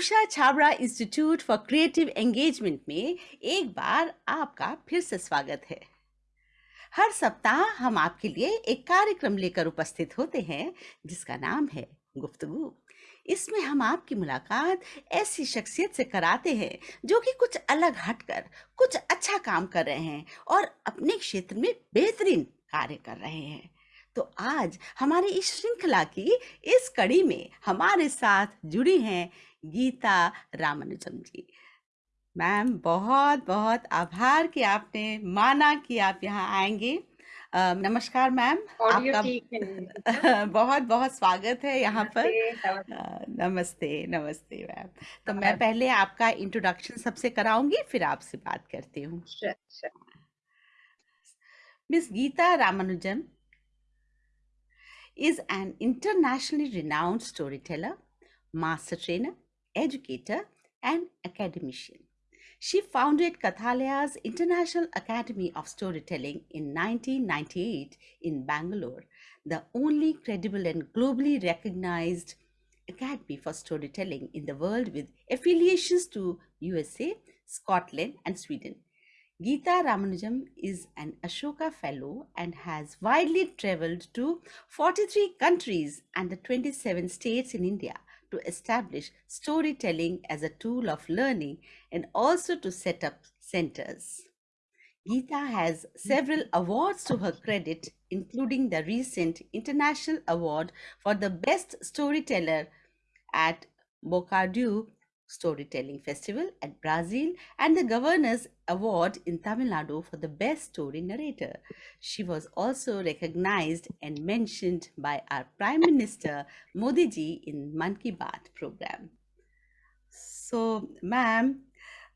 Usha Chhabra institute for creative engagement में एक बार आपका फिर से स्वागत है। हर सप्ताह हम आपके लिए एक कार्यक्रम लेकर उपस्थित होते हैं, जिसका नाम है गुफ्तगू। इसमें हम आपकी मुलाकात ऐसी शख्सियत से कराते हैं, जो कि कुछ अलग हटकर, कुछ अच्छा काम कर रहे हैं और अपने क्षेत्र में बेहतरीन कार्य कर रहे हैं। तो आज हमारी इस श्रृंखला की इस कड़ी में हमारे साथ जुड़ी हैं गीता रामानुजम जी। मैम बहुत बहुत आभार कि आपने माना कि आप यहाँ आएँगे। नमस्कार मैम आपका बहुत बहुत स्वागत है यहाँ पर। नमस्ते नमस्ते। मैम। तो मैं पहले आपका इंट्रोडक्शन सबसे कराऊँगी फिर आपसे बात करती हूँ। Miss Geeta Ramanujam is an internationally renowned storyteller, master trainer, educator, and academician. She founded Kathalaya's International Academy of Storytelling in 1998 in Bangalore, the only credible and globally recognized academy for storytelling in the world with affiliations to USA, Scotland, and Sweden. Geeta Ramanujam is an Ashoka Fellow and has widely traveled to 43 countries and the 27 states in India to establish storytelling as a tool of learning and also to set up centers. Geeta has several awards to her credit, including the recent International Award for the Best Storyteller at Bocardue Storytelling Festival at Brazil and the Governor's Award in Tamil Nadu for the Best Story Narrator. She was also recognized and mentioned by our Prime Minister Modi ji in Man Ki Baat program. So, ma'am,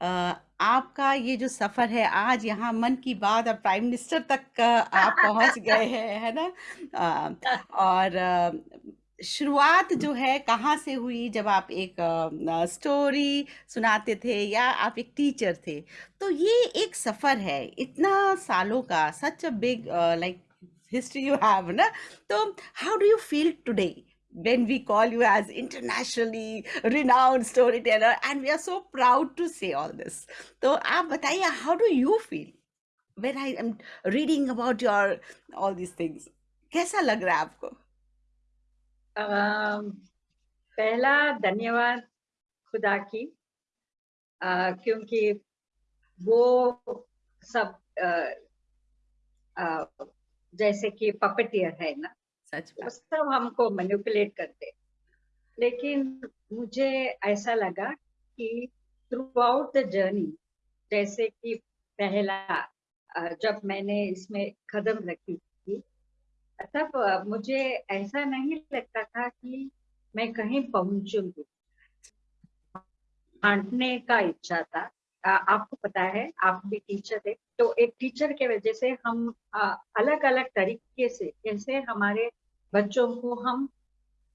Uh, आपका ये जो सफ़र है आज यहाँ मन की बात और प्राइम मिनिस्टर तक आप पहुँच गए हैं है ना uh, और शुरुआत जो है कहाँ से हुई जब आप एक स्टोरी सुनाते थे या आप एक टीचर थे तो ये एक सफ़र है इतना सालों का such a big like history you have ना तो how do you feel today when we call you as internationally renowned storyteller and we are so proud to say all this तो आप बताइए how do you feel when I am reading about your all these things कैसा लग रहा है आपको पहला धन्यवाद खुदा की आ, क्योंकि वो सब आ, आ, जैसे कि पपटियर है ना सच वो सब हमको मैनिपुलेट करते। लेकिन मुझे ऐसा लगा कि थ्रू आउट द जर्नी जैसे कि पहला जब मैंने इसमें कदम रखी तब मुझे ऐसा नहीं लगता था कि मैं कहीं पहुंचूँगी बांटने का इच्छा था। आपको पता है, आप भी टीचर थे तो एक टीचर के वजह से हम अलग अलग तरीके से कैसे हमारे बच्चों को हम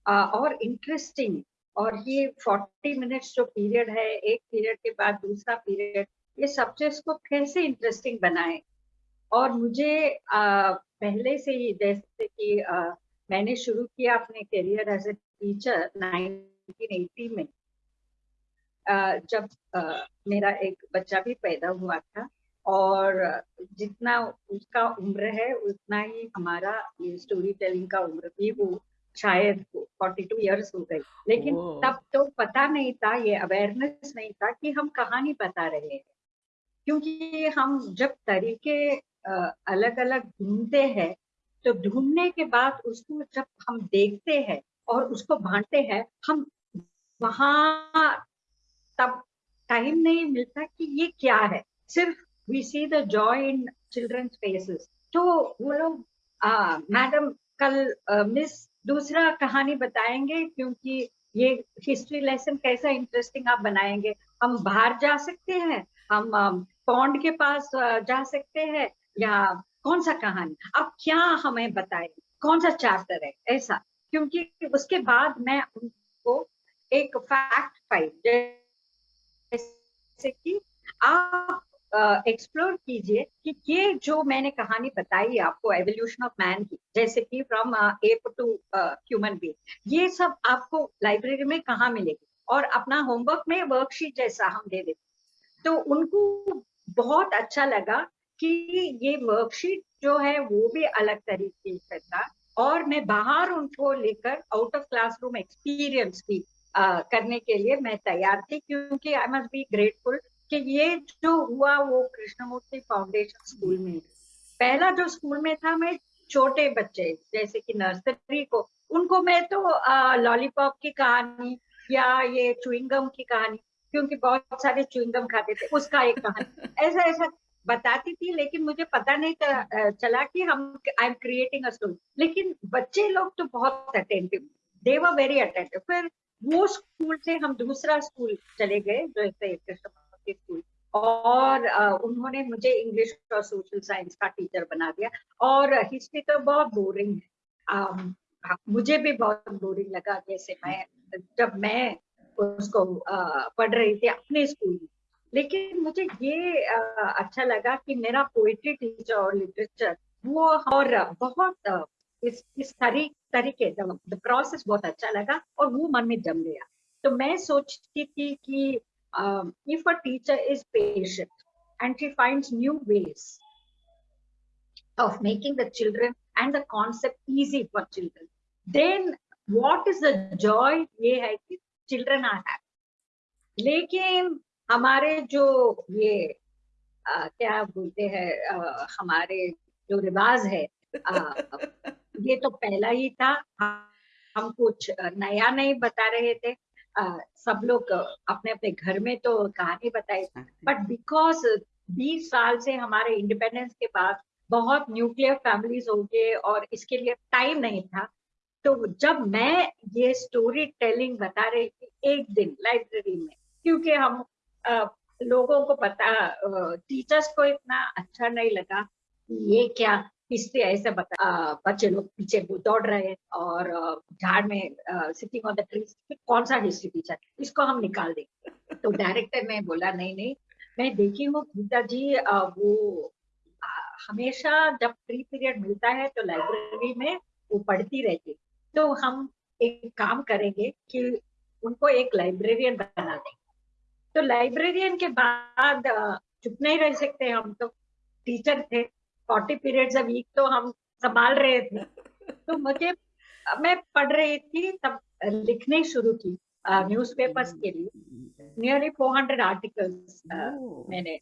और इंटरेस्टिंग और ये 40 मिनट्स जो पीरियड है, एक पीरियड के बाद दूसरा पीरियड ये सब्जेक्ट्स को कैसे इंटरेस्टिंग बनाए? और मुझे आ, पहले से ही जैसे कि आ, मैंने शुरू किया अपने करियर एज ए टीचर 1980 में। आ, जब आ, मेरा एक बच्चा भी पैदा हुआ था और जितना उसका उम्र है उतना ही हमारा ये स्टोरी टेलिंग का उम्र भी वो शायद 42 इयर्स हो गई। लेकिन तब तो पता नहीं था ये अवेयरनेस नहीं था कि हम कहानी बता रहे हैं। क्योंकि हम जब तरीके अलग अलग ढूंढते हैं तो ढूँढने के बाद उसको जब हम देखते हैं और उसको बांटते हैं, हम वहाँ तब टाइम नहीं मिलता कि ये क्या है। सिर्फ़ we see the joy in children's faces तो वो लोग मैडम कल मिस दूसरा कहानी बताएँगे क्योंकि ये हिस्ट्री लेसन कैसा इंटरेस्टिंग आप बनाएँगे। हम बाहर जा सकते हैं, हम पौंड के पास जा सकते हैं या कौन सा कहानी? अब क्या हमें बताए? कौन सा चैप्टर है? ऐसा। क्योंकि उसके बाद मैं उनको एक फैक्ट फ़ाइल जैसे कि आप एक्सप्लोर कीजिए कि ये जो मैंने कहानी बताई आपको एवोल्यूशन ऑफ़ मैन की, जैसे कि from ape to human being ये सब आपको लाइब्रेरी में कहाँ मिलेगी? और अपना होमवर्क में वर्कशीट जैसा हम दे देते तो उनको बहुत अच्छा लगा कि ये वर्कशीट जो है वो भी अलग तरीके से था और मैं बाहर उनको लेकर आउट ऑफ़ क्लासरूम एक्सपीरियंस भी uh, करने के लिए मैं तैयार थी क्योंकि आई मस्ट बी ग्रेटफुल कि ये जो हुआ वो कृष्णमूर्ति फाउंडेशन स्कूल में पहला जो स्कूल में था मैं छोटे बच्चे जैसे कि नर्सरी को उनको मैं तो लॉलीपॉप की कहानी या ये चुइंगम की कहानी क्योंकि बहुत सारे चुइंगम खाते थे उसका एक कहानी। ऐसा ऐसा बताती थी, लेकिन मुझे पता नहीं चला कि हम I am creating a story लेकिन बच्चे लोग तो बहुत attentive they were very attentive फिर वो स्कूल से हम दूसरा स्कूल चले गए, जो कृष्ण स्कूल और उन्होंने मुझे इंग्लिश और सोशल साइंस का टीचर बना दिया. और हिस्ट्री तो बहुत बोरिंग है. मुझे भी बहुत बोरिंग लगा, जैसे मैं, जब मैं उसको पढ़ रही थी अपने स्कूल में. लेकिन मुझे ये आ, अच्छा लगा कि मेरा पोइट्री टीचर और लिटरेचर वो और बहुत इस इस तरी, तरीके द प्रोसेस बहुत अच्छा लगा और वो मन में जम गया। तो मैं सोचती थी कि if a teacher is patient and she find new ways of making the children and the concept easy for children then what is the joy ये है कि चिल्ड्रन आर है लेकिन हमारे जो ये आ, क्या बोलते हैं हमारे जो रिवाज है आ, ये तो पहला ही था। हम कुछ नया नहीं बता रहे थे। आ, सब लोग अपने अपने घर में तो कहानी बताई। बट बिकॉज़ बीस साल से हमारे इंडिपेंडेंस के बाद बहुत न्यूक्लियर फैमिलीज़ हो गए और इसके लिए टाइम नहीं था तो जब मैं ये स्टोरी टेलिंग बता रही थी एक दिन लाइब्रेरी में क्योंकि हम लोगों को पता टीचर्स को इतना अच्छा नहीं लगा ये क्या हिस्ट्री ऐसे बता बच्चे लोग पीछे दौड़ रहे और झाड़ में सिटिंग ऑन द ट्री कौन सा हिस्ट्री टीचर इसको हम निकाल देंगे। तो डायरेक्टर ने बोला नहीं नहीं मैं देखी हूँ गीता जी वो हमेशा जब फ्री पीरियड मिलता है तो लाइब्रेरी में वो पढ़ती रहती तो हम एक काम करेंगे कि उनको एक लाइब्रेरियन बना देंगे। तो लाइब्रेरियन के बाद चुप नहीं रह सकते हम तो टीचर थे। फोर्टी पीरियड्स अ वीक तो हम संभाल रहे थे। तो मुझे मैं पढ़ रही थी तब लिखने शुरू की न्यूज़पेपर्स के लिए। नियरली फोर हंड्रेड आर्टिकल्स मैंने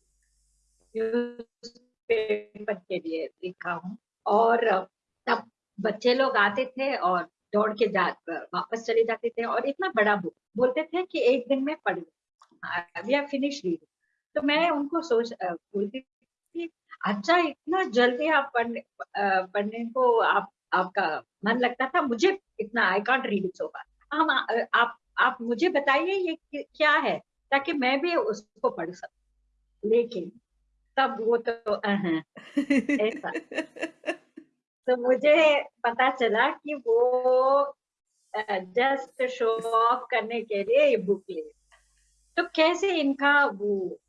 न्यूज़पेपर के लिए लिखा हूँ। और तब बच्चे लोग आते थे और दौड़ के जा वापस चले जाते थे। और इतना बड़ा बुक बोलते थे कि एक दिन में पढ़ वी आर फिनिश रीडिंग तो मैं उनको सोच बोलती थी अच्छा इतना जल्दी आप पढ़ने पढ़ने को आप आपका मन लगता था मुझे इतना I can't read it so हम आप आप मुझे बताइए ये क्या है ताकि मैं भी उसको पढ़ सकूँ। लेकिन तब वो तो ऐसा। तो मुझे पता चला कि वो जस्ट शो ऑफ़ करने के लिए ये बुक ले तो कैसे इनका वो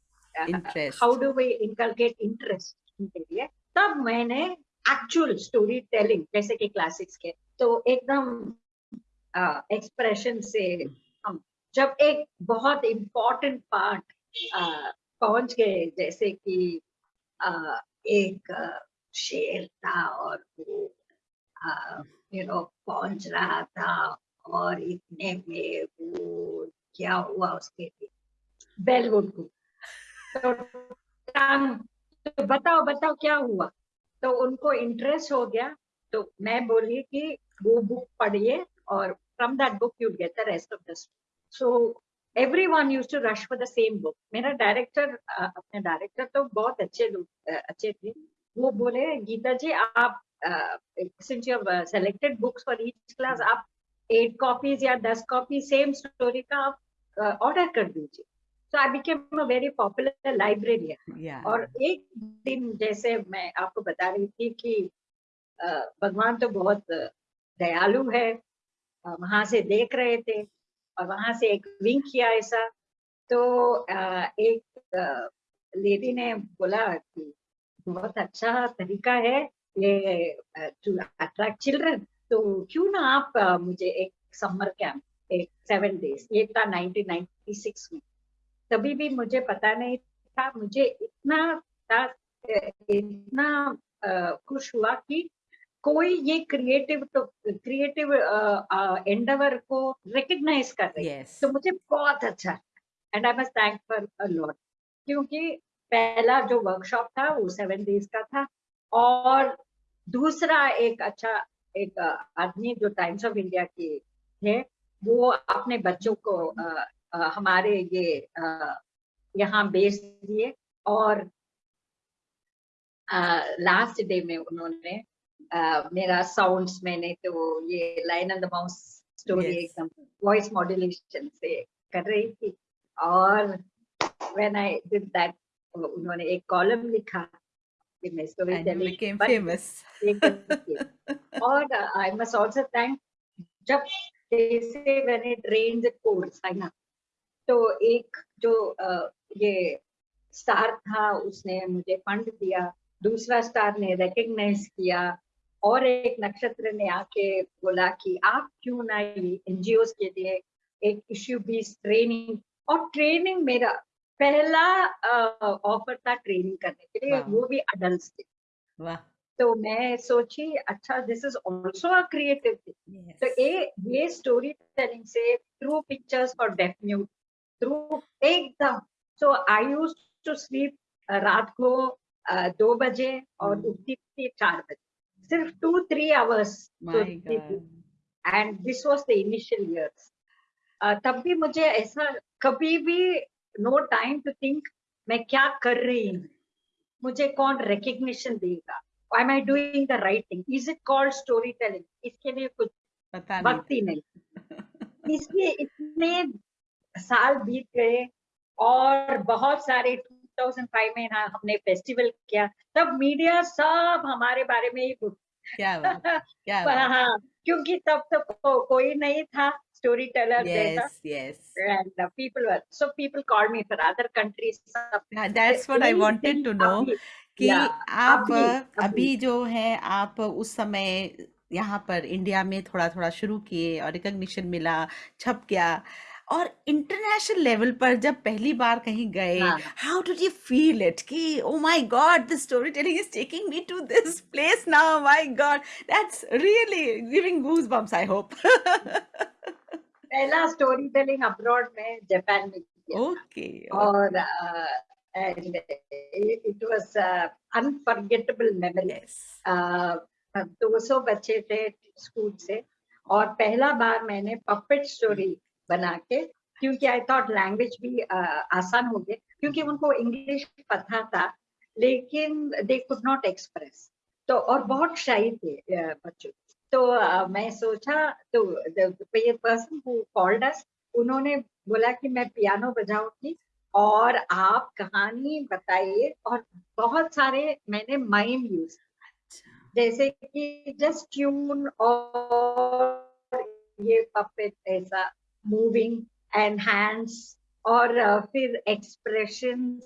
how do we inculcate interest इनके लिए? तब मैंने एक्चुअल स्टोरी टेलिंग जैसे कि क्लासिक्स के तो एकदम एक्सप्रेशन से हम जब एक बहुत इम्पोर्टेंट पार्ट पहुँच गए जैसे कि आ, एक शेर था और वो यू नो पहुँच रहा था और इतने में वो क्या हुआ उसके बेलवुड को। तो तो बताओ बताओ क्या हुआ? तो उनको इंटरेस्ट हो गया तो मैं बोली कि वो बुक पढ़िए और from that book you get the rest of the so everyone used to rush for the same book मेरा डायरेक्टर अपने डायरेक्टर तो बहुत अच्छे लोग अच्छे थे। वो बोले, गीता जी, आप since you selected books for each class आप एट कॉपीज या दस कॉपी सेम स्टोरी का आप ऑर्डर कर दीजिए। So I became a very popular librarian. Yeah. और एक दिन जैसे मैं आपको बता रही थी कि भगवान तो बहुत दयालु है वहाँ से देख रहे थे और वहाँ से एक विंक किया ऐसा तो एक लेडी ने बोला कि बहुत अच्छा तरीका है ये टू अट्रैक्ट चिल्ड्रन तो क्यों ना आप मुझे एक समर कैंप एक सेवन डेज़ ये था 1996 में तभी भी मुझे पता नहीं था। मुझे इतना इतना खुश हुआ कि कोई ये क्रिएटिव तो क्रिएटिव एंडवर को रिकग्नाइज कर रही है। Yes. तो मुझे बहुत अच्छा and I must thank for a lot क्योंकि पहला जो वर्कशॉप था वो सेवन डेज़ का था और दूसरा एक अच्छा एक आदमी जो टाइम्स ऑफ़ इंडिया के थे वो अपने बच्चों को हमारे ये यहाँ बेच दिए और लास्ट डे में उन्होंने मेरा साउंड्स मैंने तो ये line and the mouse story एकदम वॉइस मॉड्यूलेशन से कर रही थी और व्हेन आई डिड दैट उन्होंने एक कॉलम लिखा कि मैं स्टोरी टेलिंग फ़ेमस और आई मस्ट आल्सो थैंक जब जैसे मैंने ट्रेन कोर्स है ना तो एक जो ये स्टार था उसने मुझे फंड दिया। दूसरा स्टार ने रिकग्नाइज किया और एक नक्षत्र ने आके बोला कि आप क्यों ना एनजीओ के लिए एक इश्यू बीस ट्रेनिंग और ट्रेनिंग मेरा पहला ऑफ़र था ट्रेनिंग करने के लिए। वो भी अडल्ट के तो मैं सोची अच्छा this is also a creative thing तो ये ये स्टोरी टेलिंग से through pictures for deaf mute through एकदम। So I used to sleep रात को दो बजे और hmm. उठती थी चार बजे। सिर्फ़ two three hours and this was the initial years तब भी मुझे ऐसा कभी भी नो टाइम टू थिंक मैं क्या कर रही हूँ? मुझे कौन रिकग्निशन देगा? Am I doing the right thing is it called story telling इसके लिए कुछ वक्त ही नहीं। इसलिए इतने साल बीत गए और बहुत सारे 2005 में हाँ हमने फेस्टिवल किया तब मीडिया सब हमारे बारे में ही क्या बात, क्या बात. हाँ क्योंकि तब तो को, कोई नहीं था story teller yes, yes. and uh, people were so people called me for other countries that's what I wanted to know कि आप अभी, अभी, अभी जो है आप उस समय यहाँ पर इंडिया में थोड़ा थोड़ा शुरू किए और रिकग्निशन मिला छप गया और इंटरनेशनल लेवल पर जब पहली बार कहीं गए how did you feel it कि ओ my god the story telling is taking me to this place now my god that's really giving goose bumps I hope पहला स्टोरी टेलिंग अब्रॉड में Japan में किया ओके और and it was unforgettable memory दो सौ बच्चे थे school से। और पहला बार मैंने पपेट स्टोरी बना के क्योंकि आई थॉट लैंग्वेज भी uh, आसान हो गए क्योंकि उनको इंग्लिश पता था लेकिन दे कुड नॉट एक्सप्रेस तो और बहुत शाही थे बच्चों। तो uh, मैं सोचा तो पर्सन हु कॉल्ड अस उन्होंने बोला कि मैं पियानो बजाऊँगी और आप कहानी बताइए और बहुत सारे मैंने माइम यूज़ जैसे कि जस्ट ट्यून और ये पपेट ऐसा मूविंग एंड हैंड्स और uh, फिर एक्सप्रेशन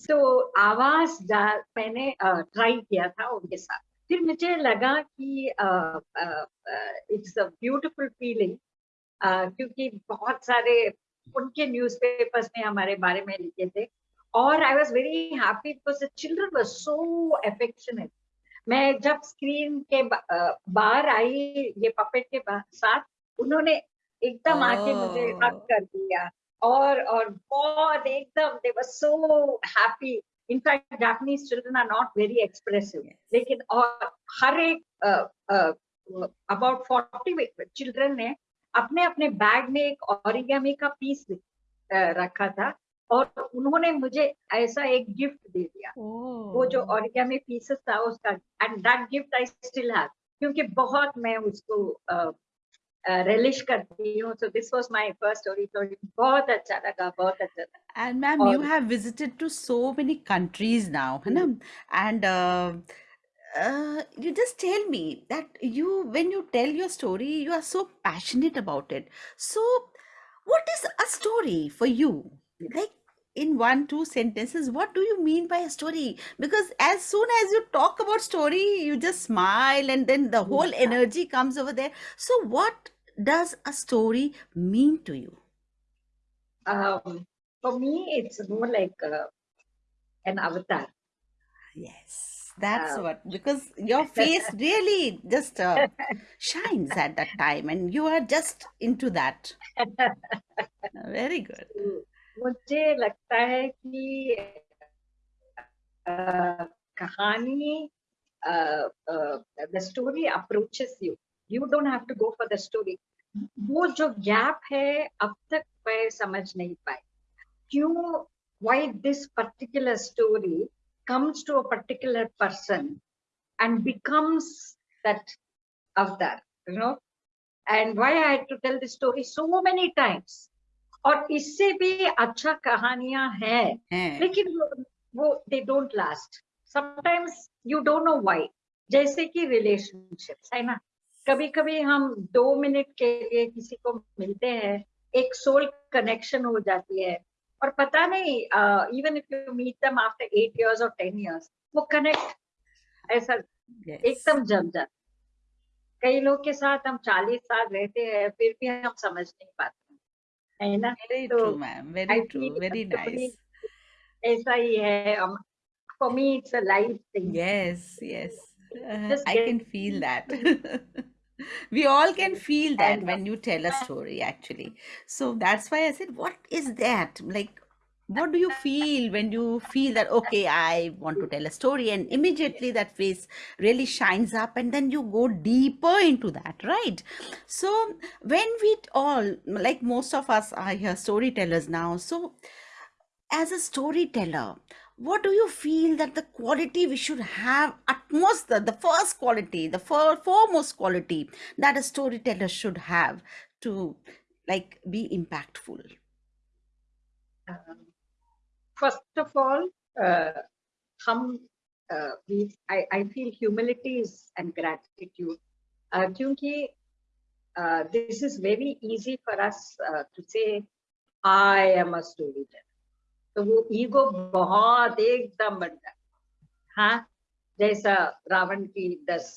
तो आवाज़ मैंने ट्राई uh, किया था उनके साथ। फिर मुझे लगा कि इट्स अ ब्यूटिफुल फीलिंग क्योंकि बहुत सारे उनके न्यूज़पेपर्स में हमारे बारे में लिखे थे। और I was very happy because children were so affectionate मैं जब स्क्रीन के बाहर आई ये पपेट के साथ उन्होंने एकदम आके मुझे हक कर दिया। और और बहुत एकदम they were so happy in fact Japanese children are not very expressive लेकिन और हर एक अबाउट फोर्टी चिल्ड्रन ने अपने अपने बैग में एक ऑरिगेमी का पीस रखा था और उन्होंने मुझे ऐसा एक गिफ्ट दे दिया। oh. वो जो ऑरिगेमी पीसेस था उसका and that gift I still have क्योंकि बहुत मैं उसको Uh, relish karti hu. So this was my first story. Story bahut acha laga, bahut acha laga. And ma'am, you have visited to so many countries now, mm -hmm. and uh, uh, you just tell me that you, when you tell your story, you are so passionate about it. So, what is a story for you? Like, in one two sentences what do you mean by a story? Because as soon as you talk about story you just smile and then the whole Yeah. energy comes over there. So what does a story mean to you? Um, for me, it's more like uh, an avatar. yes that's Um, what because your face really just uh, shines at that time and you are just into that. Very good मुझे लगता है कि कहानी the story approaches you you don't have to go for the story वो जो gap है, अब तक मैं समझ नहीं पाई। क्यों why this particular story comes to a particular person and becomes that avatar you know and why I to tell this story so many times और इससे भी अच्छा कहानियाँ हैं। हैं। लेकिन वो, they don't last sometimes you don't know why जैसे कि रिलेशनशिप्स है ना? कभी कभी हम दो मिनट के लिए किसी को मिलते हैं एक सोल कनेक्शन हो जाती है। और पता नहीं even if you meet them after eight years और टेन इयर्स वो कनेक्ट ऐसा yes. एकदम जम जाता कई लोग के साथ हम चालीस साल रहते हैं फिर भी हम समझ नहीं पाते। है ना very तो true ma'am very I true feel very story nice ऐसा ही है for me it's a life thing Yes, yes. Uh, just I get can feel that. We all can feel that and when you tell a story, actually. So that's why I said, what is that? Like, what do you feel when you feel that, okay, I want to tell a story, and immediately that face really shines up, and then you go deeper into that, right? So, when we all, like most of us are here storytellers now, so as a storyteller, what do you feel that the quality we should have utmost the, the first quality, the fore, foremost quality that a storyteller should have to like be impactful? um, first of all uh, हम uh, we I, I feel humility is and gratitude uh, क्योंकि uh, this is very easy for us uh, to say I am a storyteller तो वो ego बहुत एकदम बनता है हाँ जैसा रावण की दस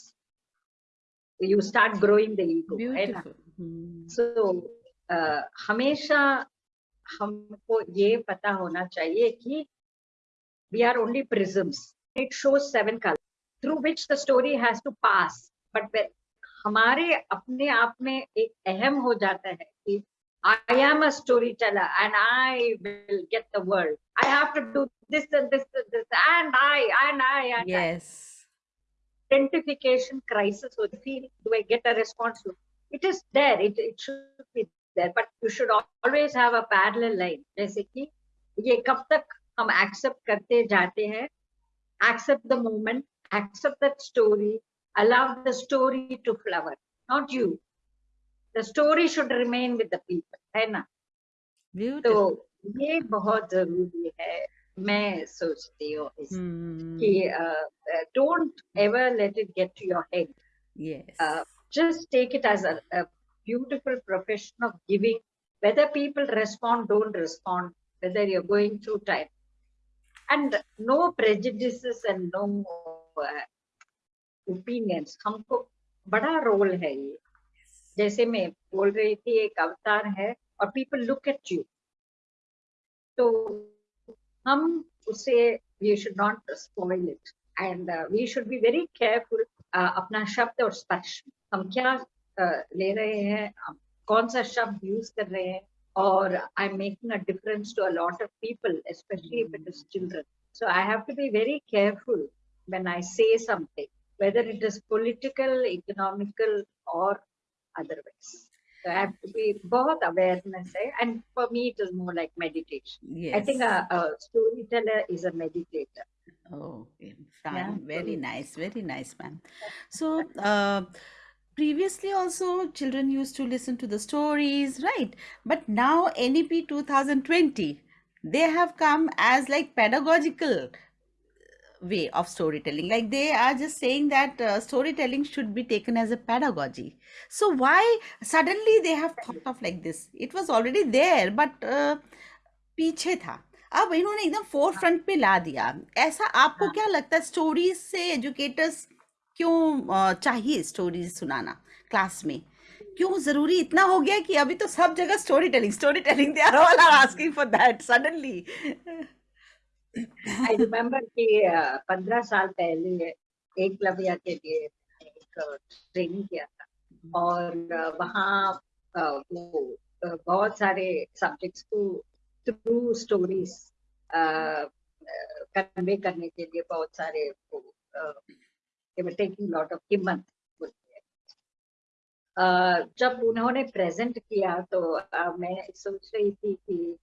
you start growing the ego है ना Beautiful. Hmm. सो हमेशा हमको ये पता होना चाहिए कि we are only prisms it show seven colour through which the story has to pass but हमारे अपने आप में एक अहम हो जाता है कि I am a story teller and I will get the world I have to do this this this and I and I and yes identification crisis हो. Feel do I get a response it is there it it should be there but you should always have a parallel line जैसे कि ये कब तक हम accept करते जाते हैं accept the moment accept that story allow the story to flower not you the story should remain with the people है ना तो. ये बहुत ज़रूरी है मैं सोचती हूँ इस Hmm. कि don't ever let it get to your head Yes. uh, just take it as a, a beautiful profession of giving whether people respond don't respond whether you're going through time and no prejudices and no uh, opinions हमको बड़ा role है ये जैसे मैं बोल रही थी एक अवतार है और people look at you तो हम उसे not spoil it and uh, we should be very careful uh, अपना शब्द और स्पर्श हम क्या uh, ले रहे हैं हम कौन सा शब्द यूज कर रहे हैं और I am making a difference to a lot of people specially if it is children so I have to be very careful when I say something, whether it is political, economical, or otherwise. So I have to be both awareness, eh? and for me, it is more like meditation. Yes. I think a, a storyteller is a meditator. Okay, fine. Yeah, Very so- nice, very nice, ma'am. So, uh, previously also children used to listen to the stories, right? But now NEP 2020, they have come as like pedagogical way of storytelling. Like they are just saying that uh, storytelling should be taken as a pedagogy. So why suddenly they have thought of like this? It was already there, but uh, पीछे था अब इन्होंने एकदम four front पे ला दिया ऐसा आपको हाँ क्या लगता है स्टोरीज से एजुकेटर्स क्यों चाहिए स्टोरीज सुनाना क्लास में? क्यों ज़रूरी इतना हो गया कि अभी तो सब जगह story telling story telling they are all are asking for that suddenly I remember कि पंद्रह साल पहले एक एकलव्य के लिए एक ट्रेनिंग किया था। और वहाँ वो बहुत सारे सब्जेक्ट्स को थ्रू स्टोरीज कन्वे करने के लिए बहुत सारे टेकिंग लॉट ऑफ़ हिम्मत बोलते हैं अ, जब उन्होंने प्रेजेंट किया तो अ, मैं सोच रही थी कि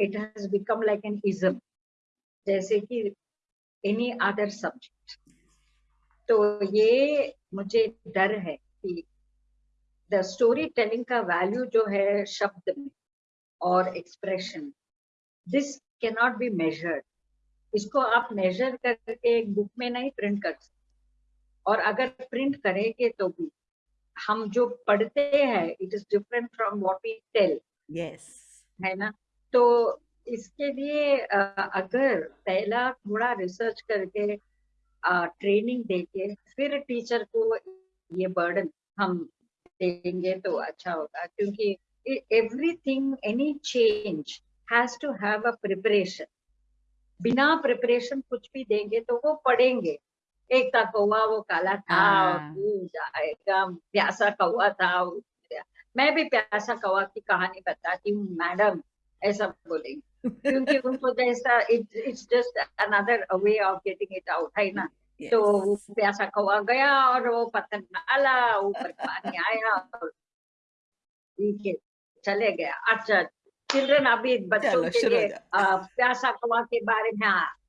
it has become like an ism जैसे कि एनी अदर सब्जेक्ट तो ये मुझे डर है कि द स्टोरी टेलिंग का वैल्यू जो है शब्द में और expression this can not be measured इसको आप मेजर करके एक बुक में नहीं प्रिंट कर सकते। और अगर प्रिंट करेंगे तो भी हम जो पढ़ते हैं it is different from what we tell yes है ना? तो इसके लिए अगर पहला थोड़ा रिसर्च करके ट्रेनिंग देके फिर टीचर को ये बर्डन हम देंगे तो अच्छा होगा क्योंकि everything any change has to have a preparation बिना प्रिपरेशन कुछ भी देंगे तो वो पढ़ेंगे। एक था कौवा वो काला था हाँ तू जाएगा प्यासा कौवा था मैं भी प्यासा कौवा की कहानी बताती हूँ मैडम ऐसा बोलेंगे क्योंकि उनको जैसा it's just another way of getting it out है ना तो वो प्यासा कौवा गया और वो पतंग डाला ऊपर पानी आया और चले गया अच्छा चिल्ड्रन अभी बच्चों के लिए प्यासा कौवा के बारे में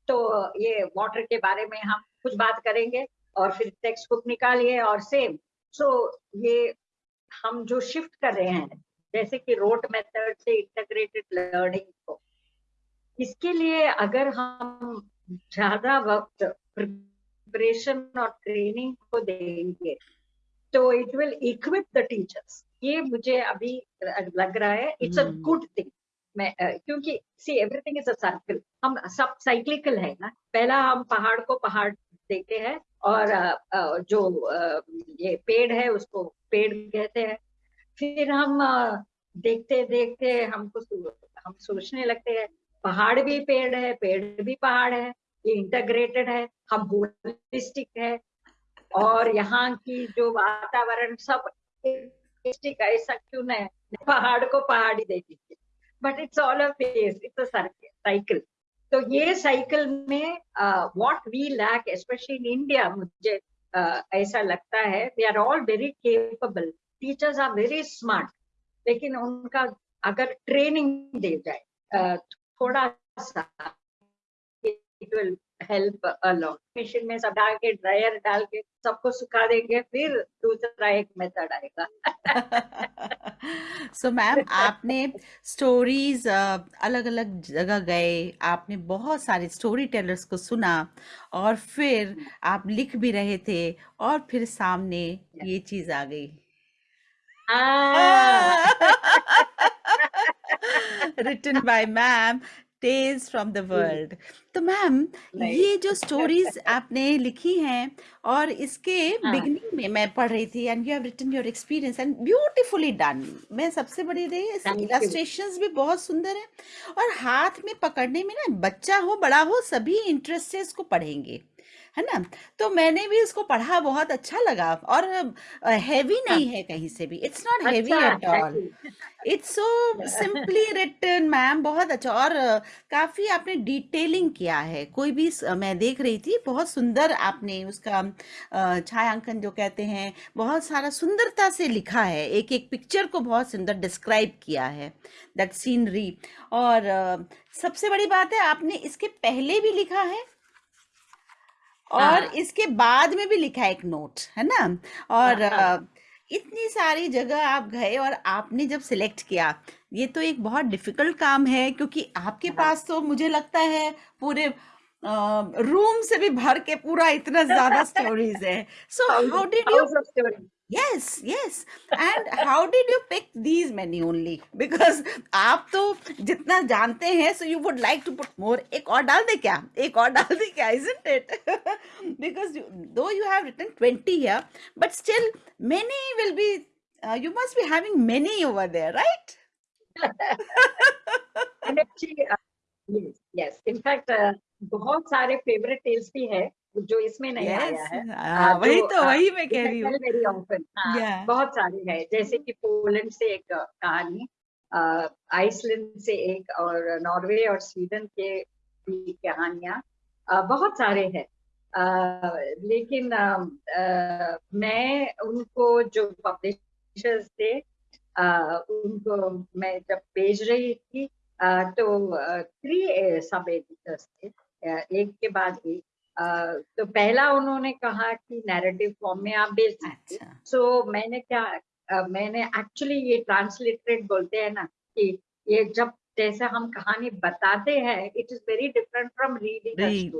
तो ये वाटर के बारे में हम कुछ बात करेंगे और फिर टेक्स्ट बुक निकालिए और सेम सो ये हम जो शिफ्ट कर रहे हैं जैसे कि रोट मेथड से इंटीग्रेटेड लर्निंग को इसके लिए अगर हम ज़्यादा वक्त प्रिपरेशन और ट्रेनिंग को देंगे तो it will equip the teachers ये मुझे अभी लग रहा है इट्स अ गुड थिंग मैं क्योंकि see everything is a circle हम सब साइक्लिकल है ना। पहला हम पहाड़ को पहाड़ देखते हैं और जो ये पेड़ है उसको पेड़ कहते हैं। फिर हम देखते देखते हमको हम सोचने लगते हैं, पहाड़ भी पेड़ है, पेड़ भी पहाड़ है, ये इंटरग्रेटेड है, हम होलिस्टिक है। और यहाँ की जो वातावरण सब ऐसा क्यों नहीं पहाड़ को पहाड़ ही देखेंगे but it's all a phase it's a cycle तो ये साइकिल में what we lack specially in India मुझे uh, ऐसा लगता है we are all very capable teachers are very smart लेकिन उनका अगर ट्रेनिंग दे जाए uh, थोड़ा सा it will help a lot machine में सब डाल के ड्रायर डाल के सबको सुखा देंगे फिर दूसरा एक मेथड आएगा। सो मैम आपने स्टोरीज अलग अलग जगह गए आपने बहुत सारे स्टोरी टेलर्स को सुना और फिर आप लिख भी रहे थे और फिर सामने ये चीज़ आ गई। Ah. written by ma'am tales from the world तो मैम ये जो स्टोरीज आपने लिखी हैं और इसके हाँ। बिगनिंग में मैं पढ़ रही थी and you have written your experience and beautifully done मैं सबसे बड़ी रही है यू इलस्ट्रेशंस भी बहुत सुंदर है और हाथ में पकड़ने में ना बच्चा हो बड़ा हो सभी इंटरेस्ट से इसको पढ़ेंगे। है ना? तो मैंने भी इसको पढ़ा बहुत अच्छा लगा और हैवी हाँ। नहीं है कहीं से भी it's not heavy at all it's so simply written ma'am बहुत अच्छा। और काफ़ी आपने डिटेलिंग किया है। कोई भी मैं देख रही थी बहुत सुंदर आपने उसका छायांकन जो कहते हैं बहुत सारा सुंदरता से लिखा है। एक एक पिक्चर को बहुत सुंदर डिस्क्राइब किया है दैट सीनरी और सबसे बड़ी बात है आपने इसके पहले भी लिखा है? और हाँ इसके बाद में भी लिखा है एक नोट है ना? और हाँ हाँ। अ, इतनी सारी जगह आप गए और आपने जब सिलेक्ट किया ये तो एक बहुत डिफ़िकल्ट काम है क्योंकि आपके हाँ। पास तो मुझे लगता है पूरे रूम से भी भर के पूरा इतना ज़्यादा स्टोरीज है। So how did you yes yes and how did you pick these many only because आप तो जितना जानते हैं so you would like to put more एक और डाल दे क्या एक और डाल दे क्या isn't it because you, though you have written 20 here but still many will be uh, you must be having many over there right and actually uh, yes yes in fact uh, बहुत सारे favourite tales भी है जो इसमें नहीं yes आया है हाँ, uh, वही तो वही मैं कह रही हूँ। वेरी ऑफन हाँ yeah. बहुत सारे हैं जैसे कि पोलैंड से एक कहानी आइसलैंड से एक और नॉर्वे और स्वीडन के भी कहानियाँ बहुत सारे हैं। लेकिन अ, अ, मैं उनको जो पब्लिशर्स थे उनको मैं जब भेज रही थी तो थ्री सब एडिटर्स थे एक के बाद एक तो पहला उन्होंने कहा कि नैरेटिव फॉर्म में आप भेज दीजिए अच्छा। सो मैंने क्या मैंने एक्चुअली ये ट्रांसलेटेड बोलते हैं ना कि ये जब जैसे हम कहानी बताते हैं it is very different from reading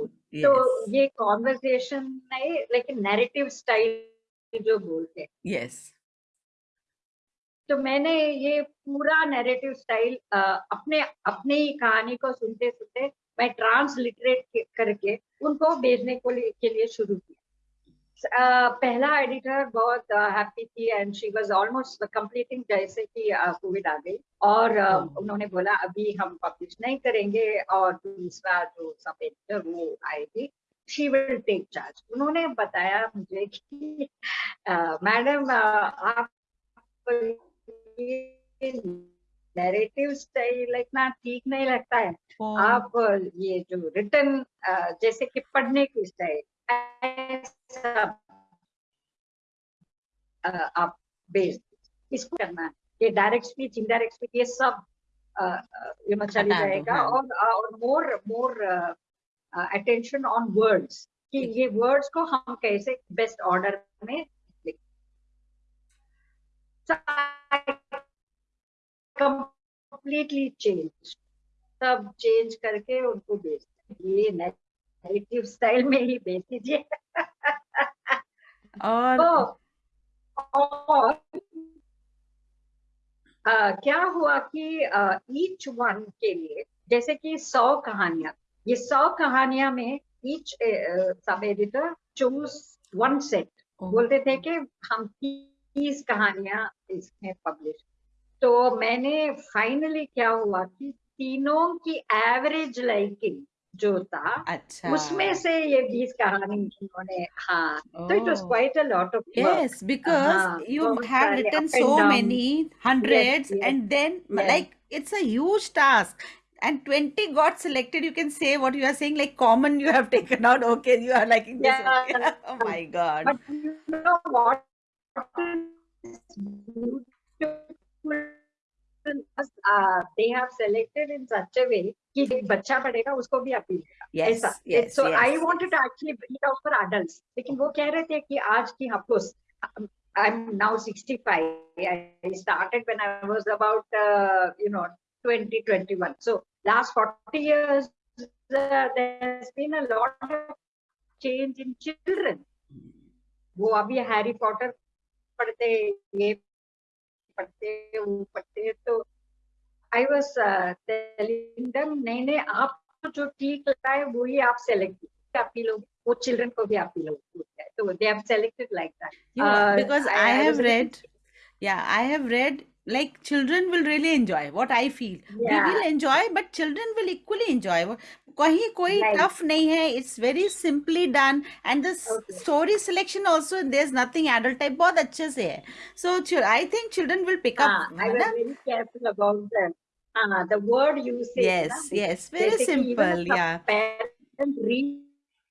तो ये कॉन्वर्सेशन नहीं लेकिन नैरेटिव स्टाइल जो बोलते हैं। Yes तो मैंने ये पूरा नैरेटिव स्टाइल अपने अपने ही कहानी को सुनते सुनते मैं ट्रांसलिटरेट करके उनको भेजने को लिए, के लिए शुरू किया। अ, पहला एडिटर बहुत हैप्पी थी and she was almost completing जैसे कि कोविड आ गई। और Oh. उन्होंने बोला अभी हम पब्लिश नहीं करेंगे और दूसरा जो सब एडिटर वो आएगी शी विल टेक चार्ज उन्होंने बताया मुझे कि मैडम uh, आप नैरेटिव स्टाइल इतना ठीक नहीं लगता है। Oh. आप ये जो रिटर्न जैसे कि पढ़ने की स्टाइल आप बेस इसको करना है। ये डायरेक्ट स्पीच इनडायरेक्ट स्पीच ये सब यू नो चली जाएगा। हाँ। और और more more attention on words कि ये वर्ड्स को हम कैसे बेस्ट ऑर्डर में कंप्लीटली चेंज सब चेंज करके उनको बेच ये नेगेटिव स्टाइल में ही बेच दीजिए। और तो और अ, क्या हुआ कि ईच वन के लिए जैसे कि सौ कहानियाँ ये सौ कहानियाँ में each sub editor choose one set. बोलते थे कि हम तीस कहानियाँ इसमें पब्लिश तो मैंने फाइनली क्या हुआ कि तीनों की एवरेज लाइकिंग जो था अच्छा उसमें से ये बीस कहानी उन्होंने हाँ तो it was Oh. Quite a lot of Yes, because हाँ, you बहुत have सारे written up and so down. many hundreds, yes. and then m- Yes. like it's a huge task. And 20 got selected. You can say what you are saying, like common you have taken out. Okay, you are liking this. Okay. Yeah. Oh my God. But you know what? beautiful uh, they have selected in such a way कि बच्चा पढ़ेगा उसको भी appeal ऐसा wanted to actually bring it out for adults लेकिन वो कह रहे थे कि आज की of course I'm now 65 I started when I was about uh, you know 20 21 so last 40 years uh, there's been a lot of change in children वो अभी हैरी पॉटर पढ़ते ये पढ़ते वो पढ़ते तो आई वॉज़ टेलिंग देम नहीं नहीं आपको जो ठीक लगता है वही आप सेलेक्ट कीजिए आप ही लोग वो चिल्ड्रन को भी आप ही लोग तो they have selected like that Uh, have a little- read, yeah, I have read like children will really enjoy what I feel. We Yeah. will enjoy, but children will equally enjoy. कहीं कोई tough नहीं है it's very simply done and story selection also there is nothing adult type बहुत अच्छे से है। So I think children will pick up the word you say yes yes very simple या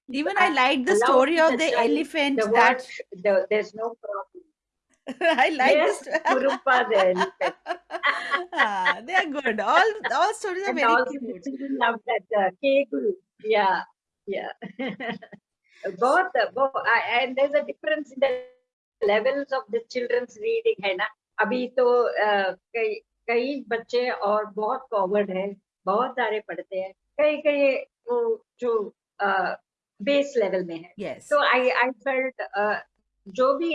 even I like the story of the elephant that I like yes this. Kurumpa the elephant ah, they are good. All all stories are and very also the cute. children love that uh, kegul yeah yeah both both I- and there's a difference in the levels of the children's reading है ना अभी तो uh, कई कई बच्चे और बहुत forward है बहुत सारे पढ़ते हैं कई कई वो जो बेस लेवल में है Yes. तो आई आई फेल्ट जो भी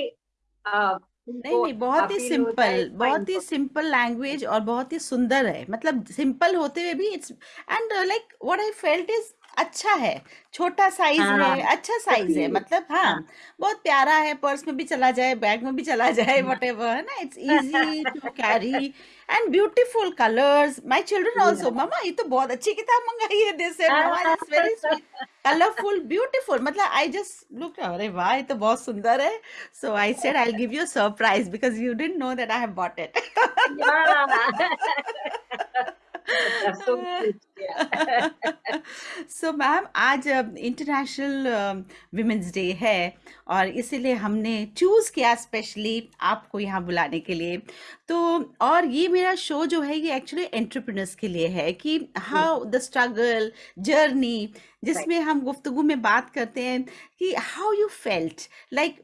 नहीं नहीं बहुत ही सिंपल बहुत ही सिंपल लैंग्वेज और बहुत ही सुंदर है। मतलब सिंपल होते हुए भी it's and like what I felt is अच्छा है छोटा साइज़ हाँ, है अच्छा साइज़ है मतलब हाँ, हाँ। बहुत प्यारा है पर्स में भी चला जाए बैग में भी चला जाए वट एवर है ना? It's easy to carry and beautiful colours my children also मामा ये तो बहुत अच्छी किताब मंगाई है दिस है मामा it's very sweet colourful beautiful मतलब आई जस्ट लुक अरे वाह ये तो बहुत सुंदर है. So I said I will give you surprise because you didn't know that I have bought it so ma'am आज इंटरनेशनल विमेंस डे है और इसीलिए हमने चूज़ किया स्पेशली आपको यहाँ बुलाने के लिए। तो और ये मेरा शो जो है ये एक्चुअली एंटरप्रेन्योर्स के लिए है कि हाउ द स्ट्रगल जर्नी जिसमें हम गुफ्तगु में बात करते हैं कि how you felt like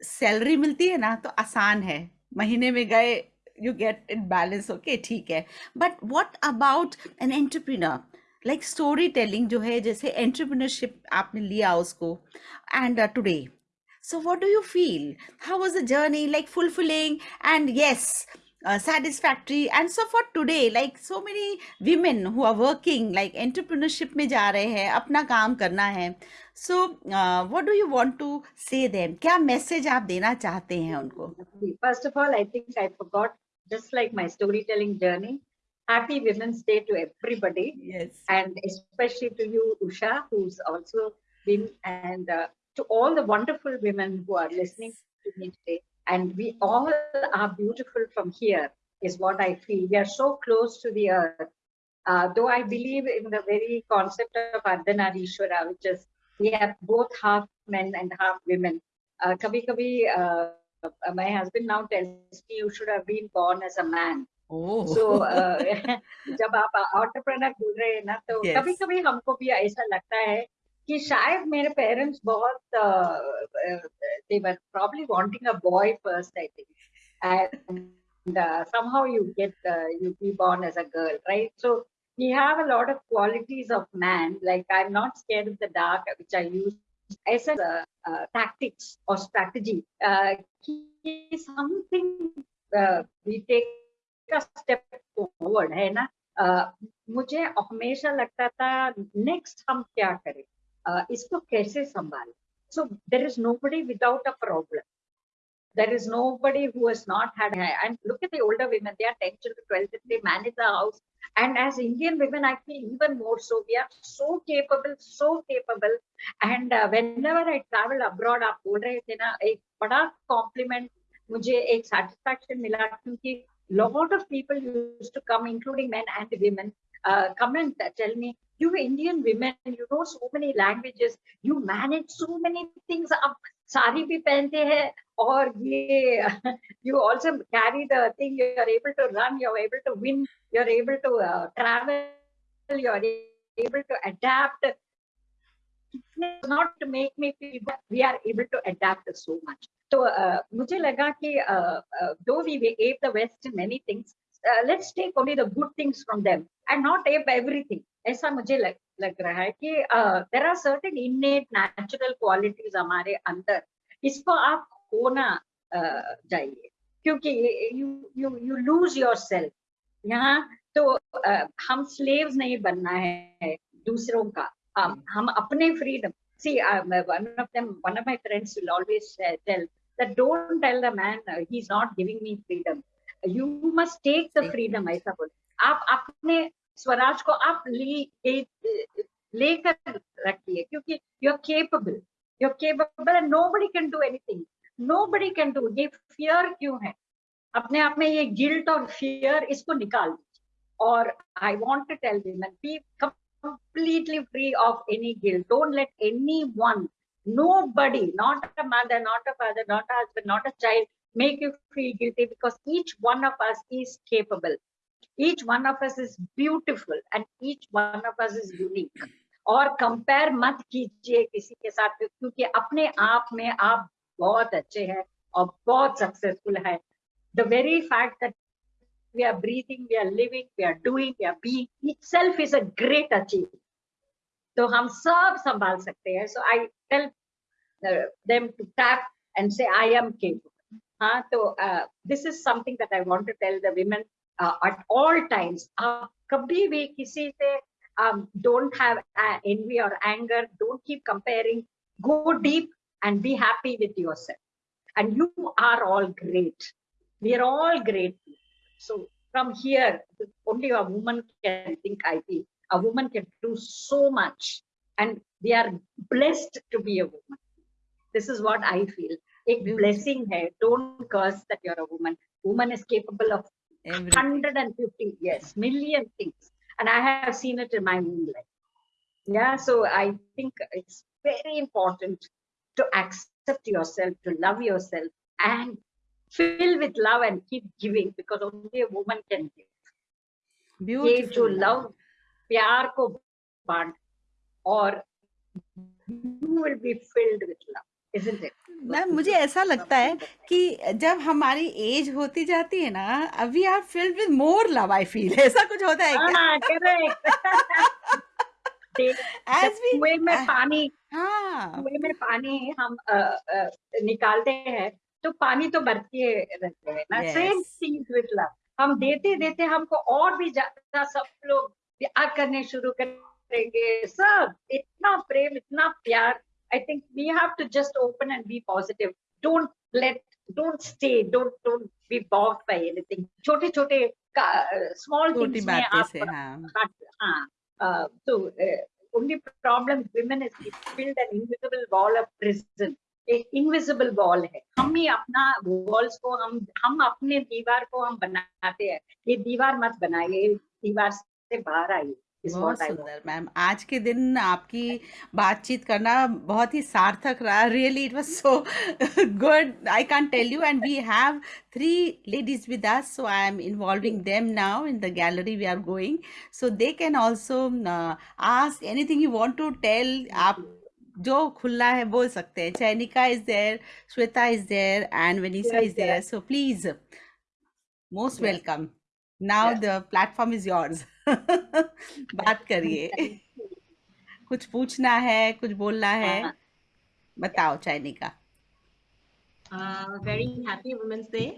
salary मिलती है ना तो आसान है। महीने में गए you get it balance okay ठीक है but what about an entrepreneur like storytelling जो है जैसे entrepreneurship आपने लिया उसको and uh, today so what do you feel how was the journey like fulfilling and yes uh, satisfactory and so for today like so many women who are working like entrepreneurship में जा रहे हैं अपना काम करना है so uh, what do you want to say them क्या message आप देना चाहते हैं उनको first of all I think I forgot just like my storytelling journey. Happy Women's Day to everybody. Yes. And especially to you, Usha, who's also been, and uh, to all the wonderful women who are listening to me today. And we all are beautiful from here, is what I feel. We are so close to the earth. Uh, though I believe in the very concept of Ardhanarishwara, which is we have both half men and half women. Uh, uh, uh, my husband now tells me you should have been born as a man. Oh. So uh, जब आप entrepreneur बोल रहे हैं ना तो yes. कभी कभी हमको भी ऐसा लगता है कि शायद मेरे पेरेंट्स बहुत they were probably wanting a boy first I think and uh, somehow you get uh, you be born as a girl right so we have a lot of qualities of man like I'm not scared of the dark which I use uh, tactics or strategy uh, something uh, we take a step forward है ना uh, मुझे हमेशा लगता था next हम क्या करें uh, इसको कैसे संभालें so there is nobody without a problem there is nobody who has not had and look at the older women they are 10 to 12 they manage the house and as indian women i feel even more so we are so capable so capable and uh, whenever i travel abroad आप बोल रहे थे ना एक बड़ा compliment मुझे एक satisfaction मिला क्योंकि lot of people used to come including men and women uh, come and tell me you indian women you know so many languages you manage so many things up sari भी पहनते हैं और ये you also carry thing you are able to run you are able to win you are able to travel you are able to adapt not make me feel we are able to adapt so much तो मुझे लगा कि though we ape the west in many things let's take only the good things from them and not ape everything ऐसा मुझे लग लग रहा है कि there are certain in natural qualities हमारे अंदर इसको आप खोना जाइए। क्योंकि you you you lose your यहाँ तो uh, हम स्लेव्स नहीं बनना है दूसरों का। um, हम अपने freedom see one of them of my friends will always tell that don't tell the man he is not giving me freedom you must take the freedom ऐसा बोल। आप अपने स्वराज को आप ले लेकर रखिए, क्योंकि you're capable you're capable nobody can do anything nobody can do ये फियर क्यों है? अपने आप में ये गिल्ट और फियर इसको निकाल और I want to tell them be completely free of any guilt don't let anyone nobody not a mother not a father not a husband not a child make you feel guilty because each one of us is capable each one of us is beautiful and each one of us is unique और compare मत कीजिए किसी के साथ क्योंकि अपने आप में आप बहुत अच्छे हैं और बहुत सक्सेसफुल है the very fact that we are breathing, we are living, we are doing, we are being itself is a great achievement. तो हम सब संभाल सकते हैं. So I tell uh, them to tap and say, I am capable. हाँ तो this is something that I want to tell the women uh, at all times आप कभी भी किसी से um, don't have uh, envy or anger don't keep comparing go deep and be happy with yourself and you are all great we are all great so from here only a woman can think i feel a woman can do so much and we are blessed to be a woman this is what i feel a blessing hai don't curse that you're a woman woman is capable of Everything. 150 yes million things. And i have seen it in my own life. Yeah so i think it's very important to accept yourself to love yourself and fill with love and keep giving because only a woman can give. Beautiful. to love pyar ko band or you will be filled with love. Ma'am मुझे ऐसा लगता है कि जब हमारी as होती जाती है ना अभी are filled with more love I feel ऐसा कुछ होता है क्या? एज वी कुएँ में पानी हाँ। कुएँ में पानी हम आ, आ, निकालते हैं तो पानी तो बरती रहते हैं ना। सेम चीज़ विद लव हम देते देते हमको और भी ज़्यादा सब लोग प्यार करने शुरू करेंगे। सब इतना प्रेम इतना प्यार। I think we have to just open and be positive. Don't let, don't stay, don't don't be bogged by anything. छोटे छोटे small things में आप हाँ uh, so uh, only problem women is build an invisible wall of prison. एक invisible wall है हम ही अपना walls को हम हम अपने दीवार को हम बनाते हैं ये दीवार मत बनाइए दीवार से बाहर आइए बहुत सुंदर मैम आज के दिन आपकी बातचीत करना बहुत ही सार्थक रहा। Really it was so good I can tell you and we have three ladies with us so I am involving them now in the gallery we are going so they can also ask anything you want to tell आप जो खुला है बोल सकते हैं। Chainika is there Shweta is there and Vanessa is there so please most welcome Now the platform is yours बात करिए कुछ पूछना है कुछ बोलना है हाँ। बताओ Chainika very happy women's day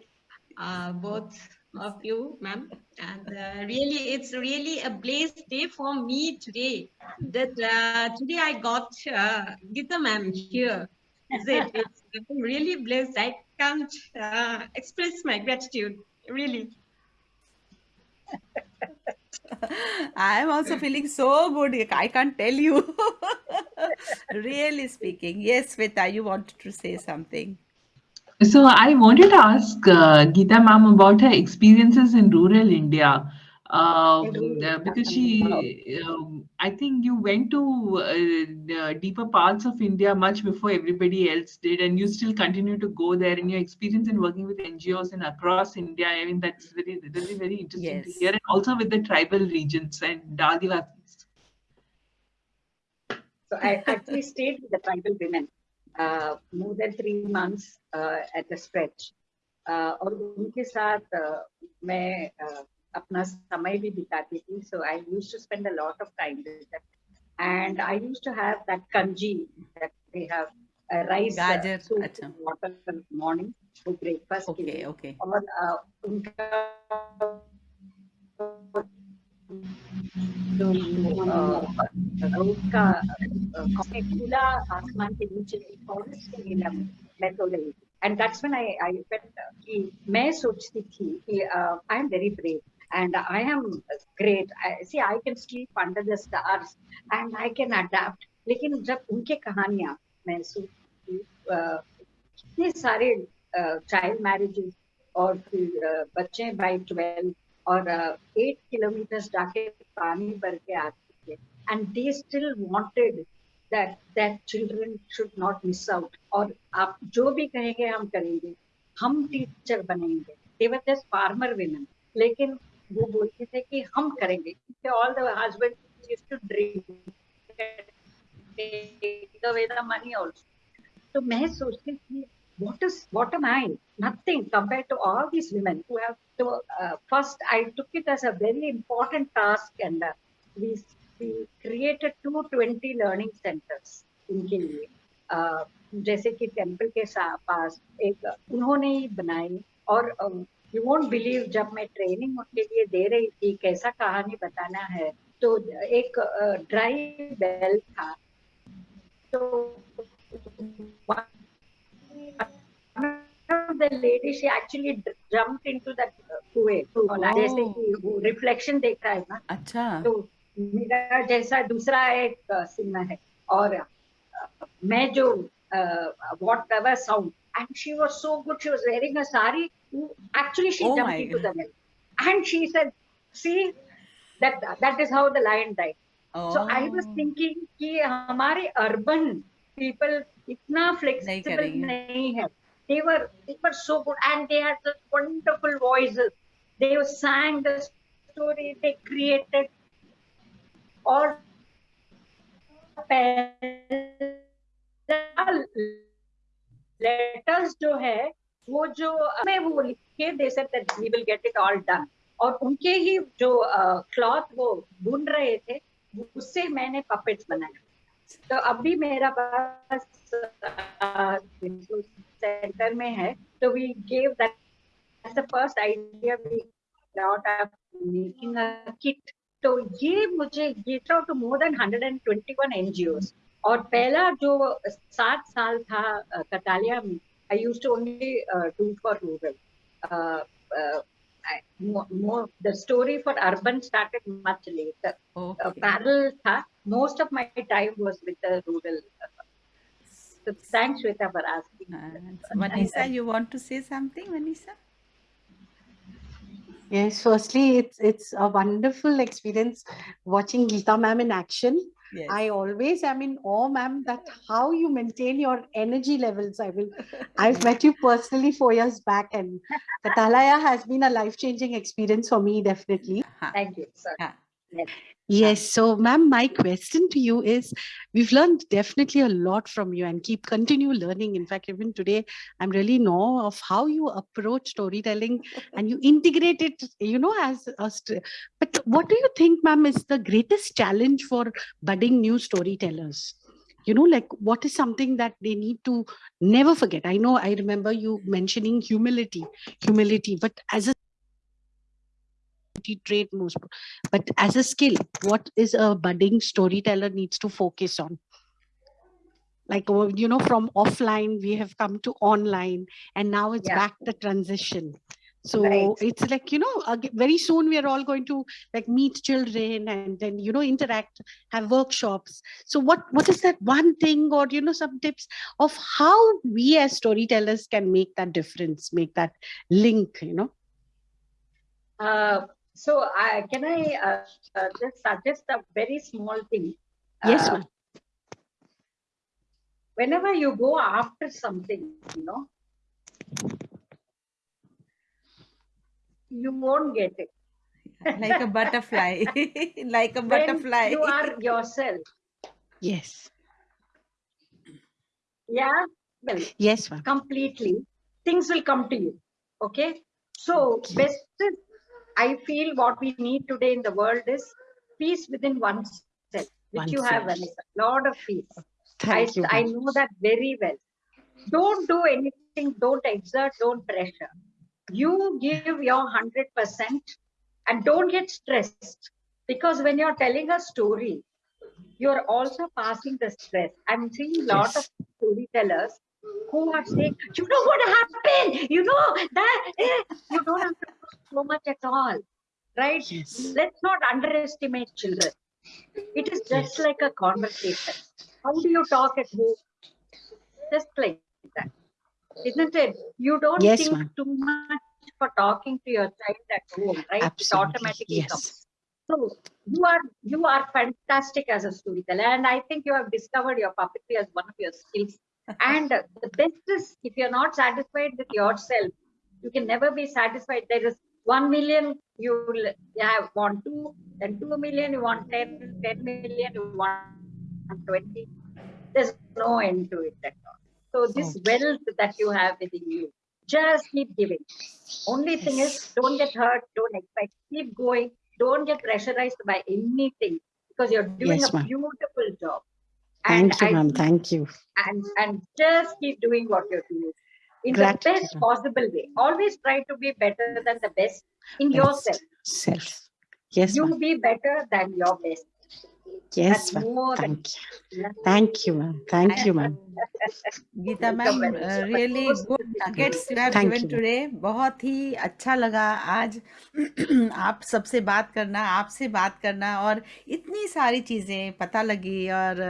both of you ma'am and uh, really it's really a blessed day for me today that uh, today i got uh, gita ma'am here it, it's, i'm really blessed i can't uh, express my gratitude really I am also feeling so good. I can't tell you. really speaking. Yes, Sveta, you wanted to say something. So I wanted to ask uh, Geeta ma'am about her experiences in rural India Um, uh, because she, um, I think you went to uh, deeper parts of India much before everybody else did, and you still continue to go there. And your experience in working with NGOs and across India, I mean, that's very, really very interesting yes. to hear, and also with the tribal regions and Adivasis. So I actually stayed with the tribal women uh, more than three months uh, at a stretch. Uh, और उनके साथ uh, मैं uh, अपना समय भी बिताती थी so I used to spend a lot of time and I used to have that kanji that they have rice gajar अच्छा वो ब्रेकफास्ट के लिए ओके और uh, उनका जो उसका खुला आसमान के नीचे फॉरेस्ट के लिए मैं तो रही and that's when I I felt कि मैं सोचती थी कि I am very brave and I am great. I, see, I can sleep under the stars and I can adapt. लेकिन जब उनके कहानियाँ मैं कितने सारे चाइल्ड मैरिजेस और फिर बच्चे बाई ट्वेल्व और एट किलोमीटर जाके पानी भर के आते थे। And they still wanted that that children should not miss out और आप जो भी कहेंगे हम करेंगे। हम टीचर बनेंगे। They were just farmer women लेकिन वो बोलते थे कि हम करेंगे। तो मैं सोचती थी what is what am I nothing compare to all this women first I took it as a very important task and we we created learning centres इनके लिए जैसे कि टेंपल के पास एक उन्होंने ही बनाए और यू वोंट बिलीव जब मैं ट्रेनिंग उनके लिए दे रही थी कैसा कहानी बताना है। तो एक ड्राई बेल था। तो the lady she actually jumped into that कुएँ जैसे कि वो रिफ्लेक्शन देखता है ना। अच्छा। तो मेरा जैसा दूसरा एक सिंह है। और मैं जो whatever sound And she was so good she was wearing a sari actually she Oh jumped my into the well and she said see that that is how the lion died so i was Oh. thinking कि हमारे urban people इतना flexible करेंगे। नहीं है they were they were so good and they had such wonderful voices they sang the story they created और Letters जो है, वो जो मैं वो लिख के दे सकते we will get it all done और उनके ही जो क्लॉथ वो बुन रहे थे, उससे मैंने पपेट्स बनाए। तो अभी मेरा पास सेंटर में है तो we gave that the first idea we got of making a kit. तो ये मुझे get out to more than 121 NGOs और पहला जो सात साल था अ, कतालिया में I use to only do for rural the story for urban started much later. Uh, Okay. parallel tha, most of my time was with the rural. uh, So thanks, Shweta, for asking. And Vanessa, you want to say something, Vanessa? Yes, firstly, it's it's a wonderful experience watching Geeta ma'am in action. Yes. I always am in awe, ma'am, that how you maintain your energy levels. I will. I've met you personally four years back, and Katalaya has been a life-changing experience for me, definitely. Thank you, sir. Yes. So, ma'am, my question to you is we've learned definitely a lot from you and keep continue learning. In fact, even today, I'm really awe of how you approach storytelling and you integrate it, you know, as a. But what do you think, ma'am, is the greatest challenge for budding new storytellers? You know, like what is something that they need to never forget? I know I remember you mentioning humility, humility, but as a trait most but as a skill what is a budding storyteller needs to focus on? Like oh, you know from offline we have come to online and now it's Yeah. back the transition. So Right. it's like you know very soon we are all going to like meet children and then you know interact have workshops. So what what is that one thing or you know some tips of how we as storytellers can make that difference make that link you know? Uh, so I can I uh, uh, just suggest a very small thing? yes Uh, ma'am whenever you go after something, you know, you won't get it. like a butterfly. like a When butterfly. you are yourself. yes Yeah. Well, yes ma'am completely. Things will come to you. Okay. So best is, I feel what we need today in the world is peace within oneself, which you have. Vanessa. Lot of peace. I, you I know that very well. Don't do anything, don't exert, don't pressure. You give your 100% and don't get stressed because when you're telling a story, you're also passing the stress. I'm seeing a lot of storytellers who are saying, you know what happened? You know that eh, you don't have to do so much at all. Right? yes Let's not underestimate children. It is just Yes. like a conversation. How do you talk at home? Just like that. Isn't it? You don't Yes, think too much for talking to your child at home, right? It Absolutely, automatically yes. comes. So you are you are fantastic as a storyteller, and I think you have discovered your puppetry as one of your skills. And the best is if you're not satisfied with yourself, you can never be satisfied. There is one million you will have want two, then two million you want 10, 10 million you want 20. There's no end to it at all. So this wealth that you have within you, just keep giving. Only thing is, don't get hurt, don't expect, keep going, don't get pressurized by anything because you're doing Yes, a beautiful job. And Thank you, I ma'am. Thank you. and and just keep doing what you're doing in Gratitude, the best possible way. Always try to be better than the best in Best yourself. Self. Yes, You be better than your best. Yes, ma'am. Thank you. Thank you, ma'am. Thank you, ma'am. Geeta Welcome, ma'am. Really good nuggets you have given you. Today बहुत ही अच्छा लगा आज आप सबसे बात करना आपसे बात करना और इतनी सारी चीज़ें पता लगी और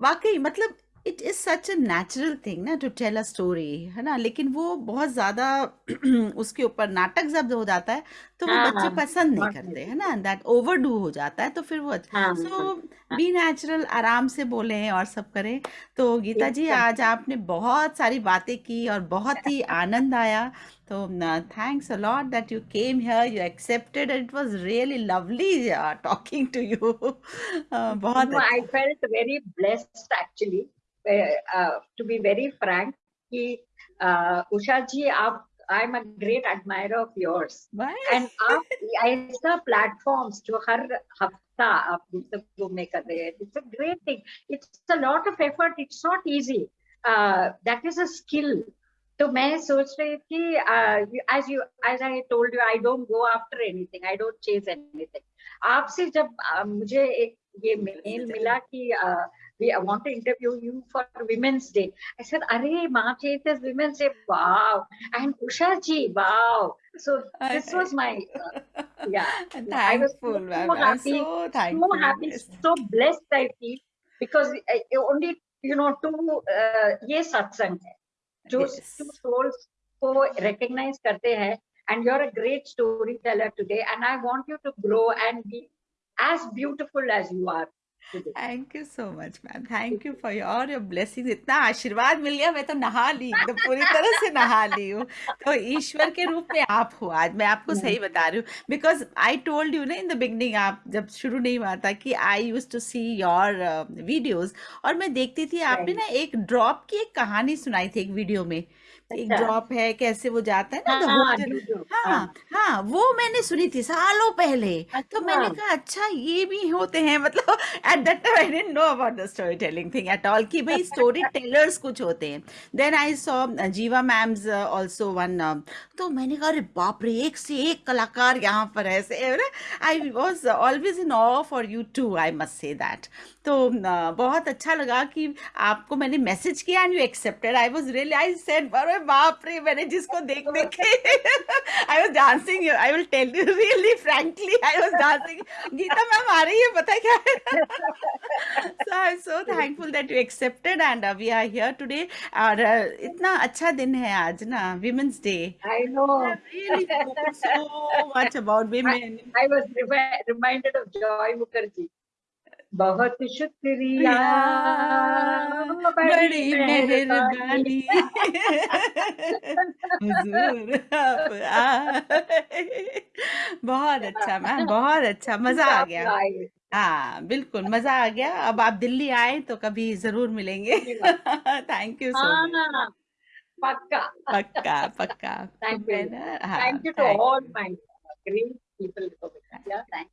वाकई मतलब it is such a natural thing ना टू टेल अ स्टोरी है ना? लेकिन वो बहुत ज़्यादा उसके ऊपर नाटक जब हो जाता है तो वो बच्चे हाँ, पसंद नहीं करते है ना? दैट ओवरडू हो जाता है तो फिर वो हाँ, सो बी नेचुरल आराम से बोलें और सब करें। तो गीता जी आज आपने बहुत सारी बातें की और बहुत ही आनंद आया। तो thanks a lot that you came here you accepted it was really lovely talking to you बहुत No, I अच्छा। felt very Uh, uh, to be very frank, कि uh, उषा जी आप I'm a great admirer of yours. Bye. And आप ऐसा platforms जो हर हफ़्ता आप गुफ्तगू में कर रहे हैं it's a great thing it's a lot of effort it's not easy that is a skill तो मैं सोच रही थी as you as I told you I don't go after anything I don't chase anything आपसे जब uh, मुझे एक ये मेल मिला कि uh, we I want to interview you for Women's Day. I said, Arey, March 8th is Women's Day. Wow. And Usha ji, wow. So this was my, uh, yeah. I was so, Thankful, ma'am. so I'm happy, so so thankful. happy, Yes. so blessed I feel because I, I only, you know, two, uh, ये सत्संग है जो Yes. two souls को recognize करते हैं and you're a great storyteller today and I want you to grow and be as beautiful as you are thank you so much ma'am thank you for your your blessing इतना आशीर्वाद मिल गया मैं तो नहा ली एकदम पूरी तरह से नहा ली हूँ। तो ईश्वर के रूप में आप हो आज मैं आपको सही बता रही हूँ। बिकॉज़ आई टोल्ड यू ना इन द बिगनिंग आप जब शुरू नहीं हुआ था कि I used to see your videos और मैं देखती थी आपने ना एक ड्रॉप की एक कहानी सुनाई थी एक वीडियो में। एक अच्छा। ड्रॉप है कैसे वो जाता है ना हाँ, do, do. हाँ हाँ वो मैंने सुनी थी सालों पहले अच्छा। तो मैंने। कहा अच्छा ये भी होते हैं मतलब at that time I didn't know about the story telling thing at all कि भाई स्टोरी टेलर्स कुछ होते हैं then I saw Jeeva ma'am's also one तो मैंने कहा अरे बाप रे एक से एक कलाकार यहाँ पर है ऐसे I was always in awe for you too I must say that तो uh, बहुत अच्छा लगा कि आपको मैंने मैसेज किया and you accepted I was really I said अरे बाप रे मैंने जिसको देख देख। के I was dancing I will tell you really frankly I was dancing Geeta ma'am आ रही है पता क्या? है so I am so thankful that you accepted and we are here today और uh, इतना अच्छा दिन है आज ना women's day I know so much about women I was reminded of Joy Mukherjee बहुत शुक्रिया। बड़ी मेहरबानी। हुजूर आप आए। बहुत अच्छा मैम बहुत अच्छा मज़ा आ गया। आए। हाँ बिल्कुल मज़ा आ गया। अब आप दिल्ली आए तो कभी ज़रूर मिलेंगे। थैंक यू सो मच हाँ, पक्का। पक्का पक्का। Thank you. मैं ना- हाँ Thank you to thank all you. my great people. Yeah, thank